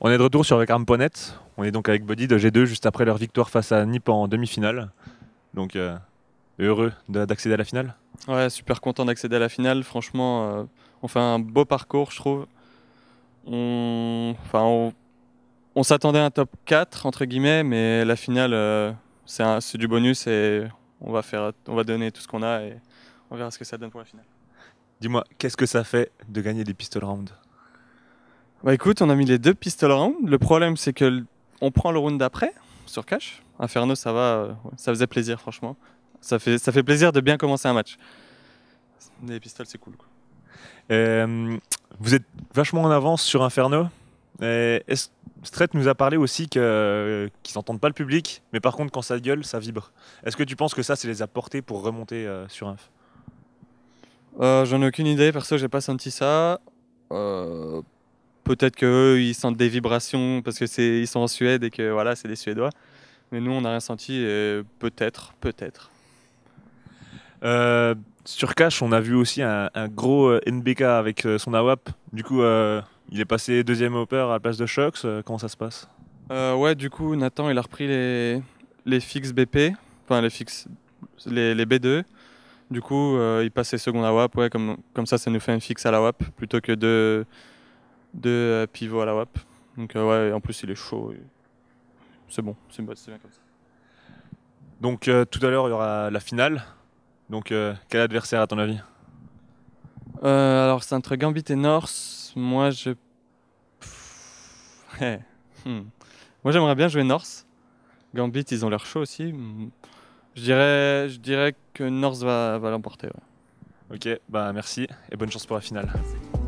On est de retour sur Vacarme.net. On est donc avec Buddy de G2 juste après leur victoire face à Nip en demi-finale. Donc euh, heureux de- d'accéder à la finale. Ouais, super content d'accéder à la finale. Franchement, euh, on fait un beau parcours, je trouve. On, enfin, on, on s'attendait à un top 4, entre guillemets, mais la finale, euh, c'est du bonus et on va, faire, on va donner tout ce qu'on a et on verra ce que ça donne pour la finale. Dis-moi, qu'est-ce que ça fait de gagner des pistol rounds? Bah écoute, on a mis les deux pistoles round. Le problème, c'est que on prend le round d'après sur cash. Inferno, ça va, euh, ça faisait plaisir, franchement. Ça fait, ça fait plaisir de bien commencer un match. Les pistoles, c'est cool. quoi. Euh, Vous êtes vachement en avance sur Inferno. Et nous a parlé aussi que- qu'ils n'entendent pas le public, mais par contre, quand ça gueule, ça vibre. Est-ce que tu penses que ça, c'est les a portés pour remonter euh, sur Inf? Euh, J'en ai aucune idée, perso, j'ai pas senti ça. Peut-être qu'eux, ils sentent des vibrations parce que c'est ils sont en Suède et que voilà, c'est des Suédois. Mais nous, on n'a rien senti peut-être, peut-être. Euh, Sur Cash, on a vu aussi un, un gros euh, NBK avec euh, son AWAP. Du coup, euh, il est passé deuxième hopper à la place de Shox. Comment ça se passe? Euh, ouais, du coup, Nathan, il a repris les, les fixes BP, enfin les fixes, les, les B2. Du coup, il passait second à WAP, ouais, comme, comme ça, ça nous fait un fixe à la WAP plutôt que deux, deux euh, pivots à la WAP. Donc, euh, ouais, en plus, il est chaud. et C'est bon, c'est bon, c'est bien comme ça. Donc, euh, tout à l'heure, il y aura la finale. Donc, euh, quel adversaire à ton avis? Euh, alors, c'est entre Gambit et Norse. Moi, je. Ouais. Hmm. Moi, j'aimerais bien jouer Norse. Gambit, ils ont l'air chaud aussi. Hmm. Je dirais, je dirais que Norse va, va l'emporter. ouais. Ok, bah merci et bonne chance pour la finale. Merci.